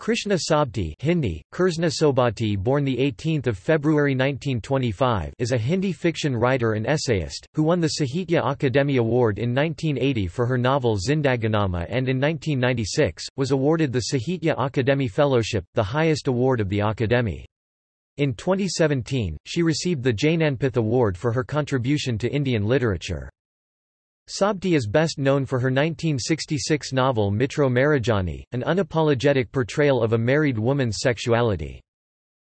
Krishna Sobti Hindi, Kursna Sobati born 18 February 1925 is a Hindi fiction writer and essayist, who won the Sahitya Akademi Award in 1980 for her novel Zindaganama and in 1996, was awarded the Sahitya Akademi Fellowship, the highest award of the Akademi. In 2017, she received the Jnanpith Award for her contribution to Indian literature. Sobti is best known for her 1966 novel Mitro Marjani, an unapologetic portrayal of a married woman's sexuality.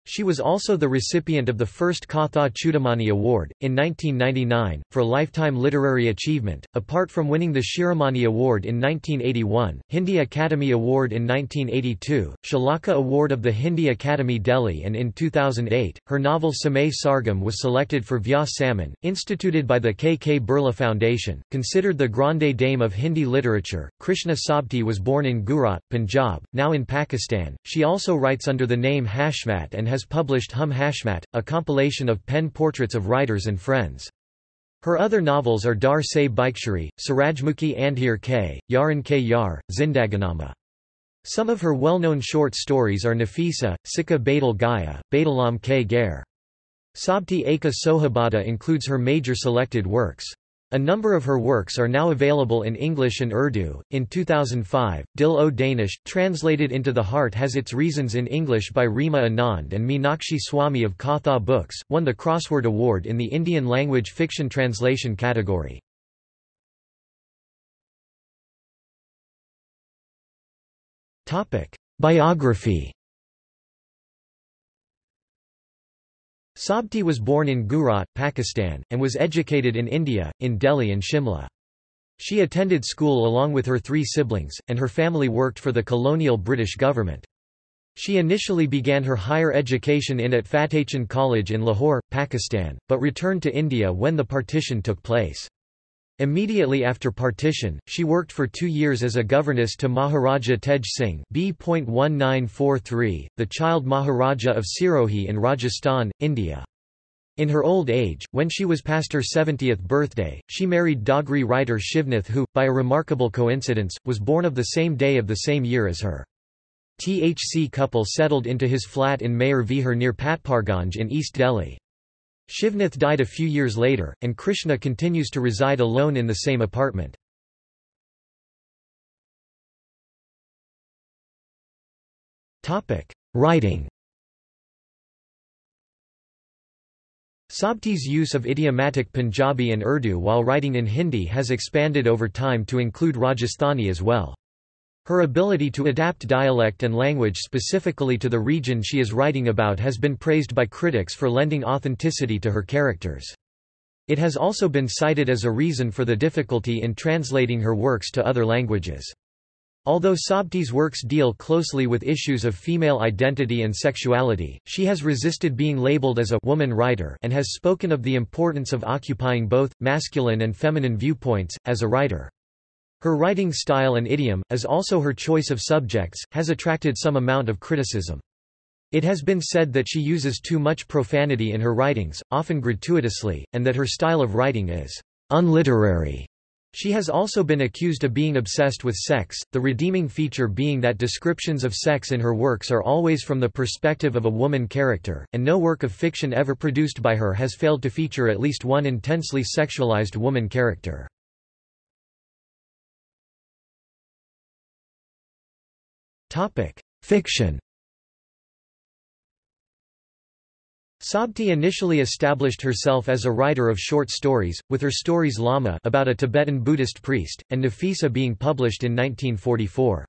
She was also the recipient of the first Katha Chudamani Award, in 1999, for lifetime literary achievement. Apart from winning the Shiromani Award in 1981, Hindi Academy Award in 1982, Shalaka Award of the Hindi Academy Delhi, and in 2008, her novel Samay Sargam was selected for Vyas Samman, instituted by the K. K. Birla Foundation. Considered the grande dame of Hindi literature, Krishna Sobti was born in Gujarat, Punjab, now in Pakistan. She also writes under the name Hashmat and has published Hum Hashmat, a compilation of pen portraits of writers and friends. Her other novels are Dar Se Bikeshari, Surajmukhi Andhir K, Yaran K Yar, Zindaganama. Some of her well-known short stories are Nafisa, Sikka Badal Gaya, Badalam K Gair. Sabti Eka Sohabata includes her major selected works. A number of her works are now available in English and Urdu. In 2005, Dil o Danish, translated into The Heart Has Its Reasons in English by Reema Anand and Meenakshi Swami of Katha Books, won the Crossword Award in the Indian language fiction translation category. Biography Sobti was born in Gujarat, Pakistan, and was educated in India, in Delhi and Shimla. She attended school along with her three siblings, and her family worked for the colonial British government. She initially began her higher education in at Fatehchand College in Lahore, Pakistan, but returned to India when the partition took place. Immediately after partition, she worked for two years as a governess to Maharaja Tej Singh B.1943, the child Maharaja of Sirohi in Rajasthan, India. In her old age, when she was past her 70th birthday, she married Dogri writer Shivnath who, by a remarkable coincidence, was born of the same day of the same year as her. THC couple settled into his flat in Mayur Vihar near Patparganj in East Delhi. Shivnath died a few years later, and Krishna continues to reside alone in the same apartment. Writing Sobti's use of idiomatic Punjabi and Urdu while writing in Hindi has expanded over time to include Rajasthani as well. Her ability to adapt dialect and language specifically to the region she is writing about has been praised by critics for lending authenticity to her characters. It has also been cited as a reason for the difficulty in translating her works to other languages. Although Sobti's works deal closely with issues of female identity and sexuality, she has resisted being labeled as a woman writer and has spoken of the importance of occupying both, masculine and feminine viewpoints, as a writer. Her writing style and idiom, as also her choice of subjects, has attracted some amount of criticism. It has been said that she uses too much profanity in her writings, often gratuitously, and that her style of writing is unliterary. She has also been accused of being obsessed with sex, the redeeming feature being that descriptions of sex in her works are always from the perspective of a woman character, and no work of fiction ever produced by her has failed to feature at least one intensely sexualized woman character. Fiction Sobti initially established herself as a writer of short stories, with her stories Lama about a Tibetan Buddhist priest, and Nafisa being published in 1944.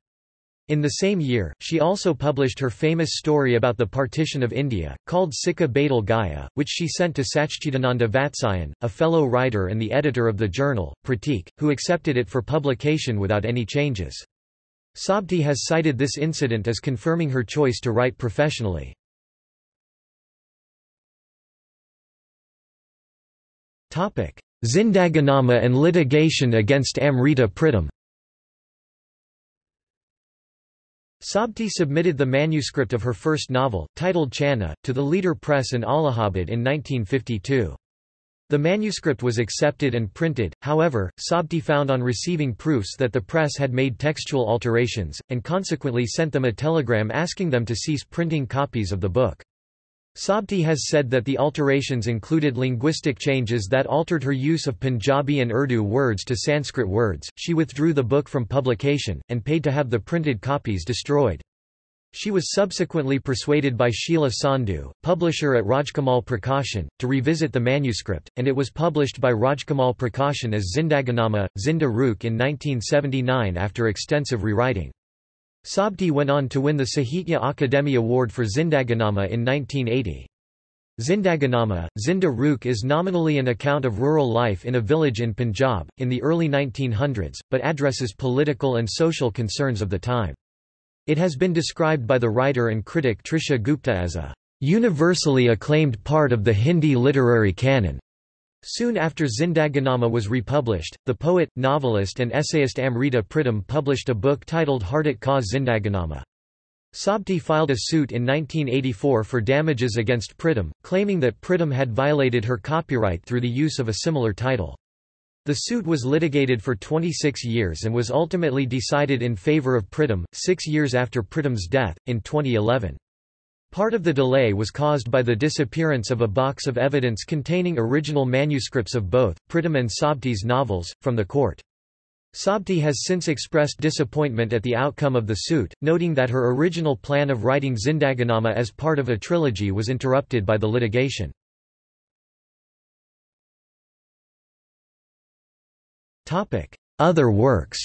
In the same year, she also published her famous story about the partition of India, called Sikka Badal Gaya, which she sent to Sachchidananda Vatsyayan, a fellow writer and the editor of the journal, Pratik, who accepted it for publication without any changes. Sobti has cited this incident as confirming her choice to write professionally. Zindaganama and litigation against Amrita Pritam Sobti submitted the manuscript of her first novel, titled Channa, to the Leader Press in Allahabad in 1952. The manuscript was accepted and printed, however, Sobti found on receiving proofs that the press had made textual alterations, and consequently sent them a telegram asking them to cease printing copies of the book. Sobti has said that the alterations included linguistic changes that altered her use of Punjabi and Urdu words to Sanskrit words. She withdrew the book from publication, and paid to have the printed copies destroyed. She was subsequently persuaded by Sheila Sandhu, publisher at Rajkamal Prakashan, to revisit the manuscript, and it was published by Rajkamal Prakashan as Zindaganama, Zinda Rukh in 1979 after extensive rewriting. Sobti went on to win the Sahitya Akademi Award for Zindaganama in 1980. Zindaganama, Zinda Rukh is nominally an account of rural life in a village in Punjab, in the early 1900s, but addresses political and social concerns of the time. It has been described by the writer and critic Trisha Gupta as a universally acclaimed part of the Hindi literary canon. Soon after Zindaganama was republished, the poet, novelist and essayist Amrita Pritam published a book titled Hardat Ka Zindaganama. Sobti filed a suit in 1984 for damages against Pritam, claiming that Pritam had violated her copyright through the use of a similar title. The suit was litigated for 26 years and was ultimately decided in favor of Pritam, six years after Pritam's death, in 2011. Part of the delay was caused by the disappearance of a box of evidence containing original manuscripts of both, Pritam and Sobti's novels, from the court. Sobti has since expressed disappointment at the outcome of the suit, noting that her original plan of writing Zindaganama as part of a trilogy was interrupted by the litigation. Other works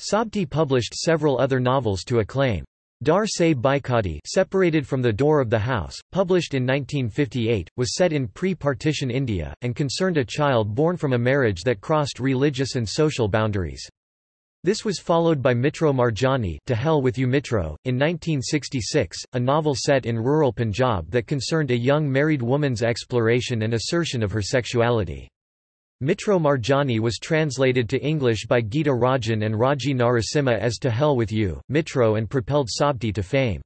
Sobti published several other novels to acclaim. Dar Se Baikati separated from the door of the house, published in 1958, was set in pre-partition India, and concerned a child born from a marriage that crossed religious and social boundaries. This was followed by Mitro Marjani To Hell With You Mitro, in 1966, a novel set in rural Punjab that concerned a young married woman's exploration and assertion of her sexuality. Mitro Marjani was translated to English by Geeta Rajan and Raji Narasimha as To Hell With You, Mitro and propelled Sobti to fame.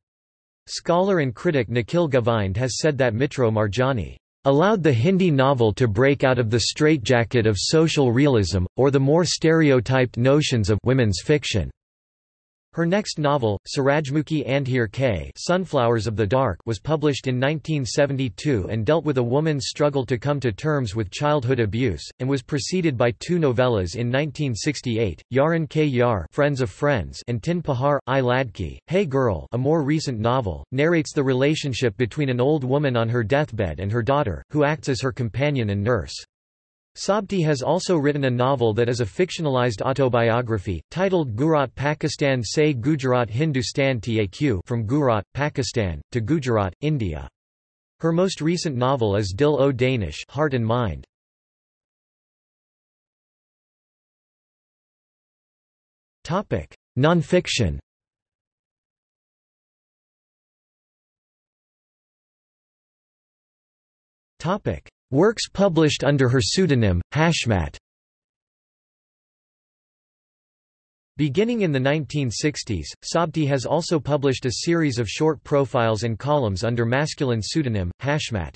Scholar and critic Nikhil Govind has said that Mitro Marjani allowed the Hindi novel to break out of the straitjacket of social realism, or the more stereotyped notions of women's fiction. Her next novel, Surajmukhi Andhir K Sunflowers of the Dark was published in 1972 and dealt with a woman's struggle to come to terms with childhood abuse, and was preceded by two novellas in 1968, Yaran K Yar Friends of Friends and Tin Pahar, I Ladki, Hey Girl a more recent novel, narrates the relationship between an old woman on her deathbed and her daughter, who acts as her companion and nurse. Sobti has also written a novel that is a fictionalized autobiography, titled Gujarat Pakistan Se Gujarat Hindustan Taq from Gujarat, Pakistan, to Gujarat, India. Her most recent novel is Dil o Danish Heart and Mind. Nonfiction Topic: Works published under her pseudonym, Hashmat Beginning in the 1960s, Sobti has also published a series of short profiles and columns under masculine pseudonym, Hashmat.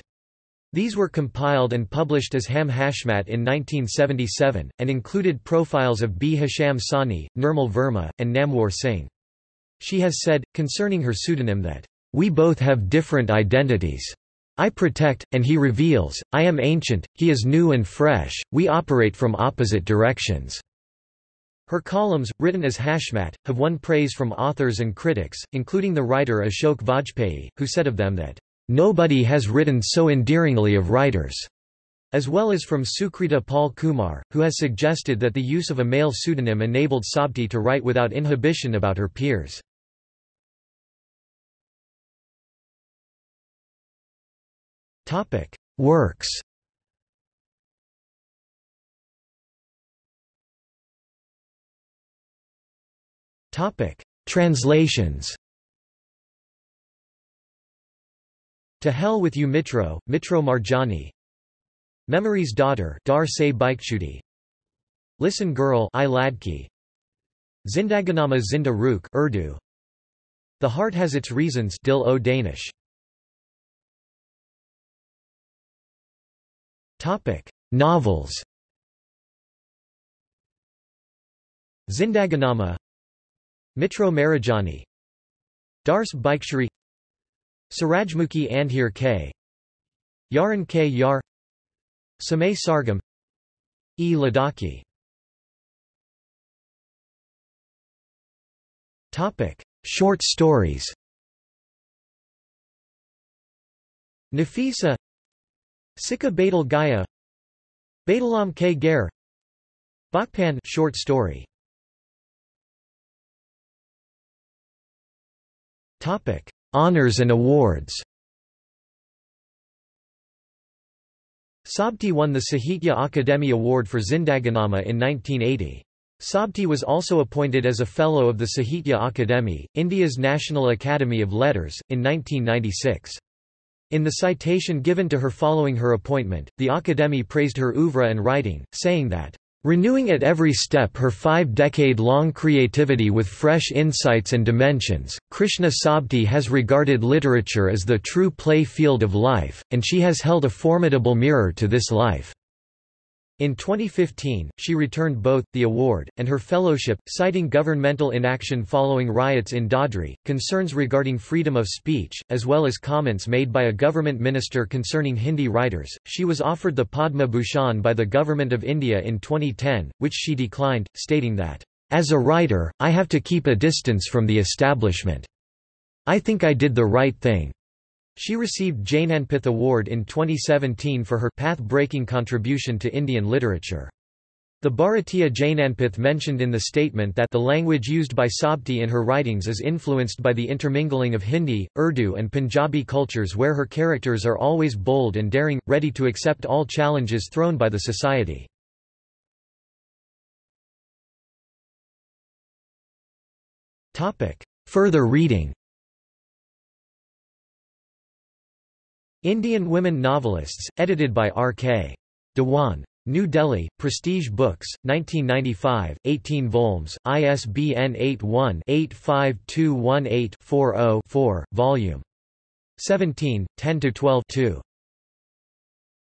These were compiled and published as Ham Hashmat in 1977, and included profiles of Bhisham Sahni, Nirmal Verma, and Namwar Singh. She has said, concerning her pseudonym that, "...we both have different identities." I protect, and he reveals, I am ancient, he is new and fresh, we operate from opposite directions." Her columns, written as Hashmat, have won praise from authors and critics, including the writer Ashok Vajpayee, who said of them that, "...nobody has written so endearingly of writers." as well as from Sukrita Paul Kumar, who has suggested that the use of a male pseudonym enabled Sobti to write without inhibition about her peers. Topic: Works. Topic: Translations. To Hell with You Mitro, Mitro Marjani. Memory's Daughter Dar Se Bikchuti Listen Girl I Ladki. Zindaganama Zinda Urdu. The Heart Has Its Reasons Dil o Danish Novels. Zindaganama. Mitro Marjani. Dars Bikeshari Surajmukhi Andhir K. Yaran K. Yar. Samay Sargam. E. Ladakhi. Short stories. Nafisa Sikka Badal Gaya Badalam K. Gair Bakpan short story Topic: Honors and awards. Sobti won the Sahitya Akademi Award for Zindaganama in 1980. Sobti was also appointed as a Fellow of the Sahitya Akademi, India's National Academy of Letters, in 1996. In the citation given to her following her appointment, the Akademi praised her oeuvre and writing, saying that Renewing at every step her five-decade-long creativity with fresh insights and dimensions, Krishna Sobti has regarded literature as the true play field of life, and she has held a formidable mirror to this life. In 2015, she returned both, the award, and her fellowship, citing governmental inaction following riots in Dadri, concerns regarding freedom of speech, as well as comments made by a government minister concerning Hindi writers. She was offered the Padma Bhushan by the Government of India in 2010, which she declined, stating that, As a writer, I have to keep a distance from the establishment. I think I did the right thing. She received Jnanpith Award in 2017 for her path-breaking contribution to Indian literature. The Bharatiya Jnanpith mentioned in the statement that the language used by Sobti in her writings is influenced by the intermingling of Hindi, Urdu and Punjabi cultures where her characters are always bold and daring, ready to accept all challenges thrown by the society. Further reading Indian Women Novelists, edited by R.K. Dhawan. New Delhi, Prestige Books, 1995, 18 volumes, ISBN 81-85218-40-4, Volume 17, 10–12 2.